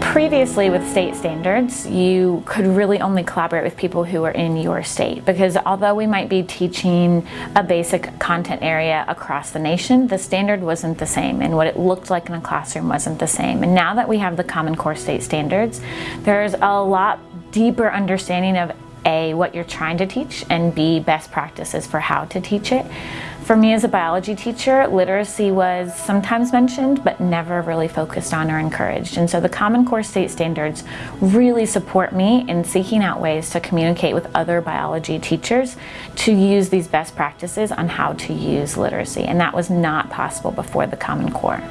Previously with state standards, you could really only collaborate with people who are in your state because although we might be teaching a basic content area across the nation, the standard wasn't the same and what it looked like in a classroom wasn't the same. And now that we have the Common Core state standards, there's a lot deeper understanding of a, what you're trying to teach, and B, best practices for how to teach it. For me as a biology teacher, literacy was sometimes mentioned, but never really focused on or encouraged. And so the Common Core State Standards really support me in seeking out ways to communicate with other biology teachers to use these best practices on how to use literacy. And that was not possible before the Common Core.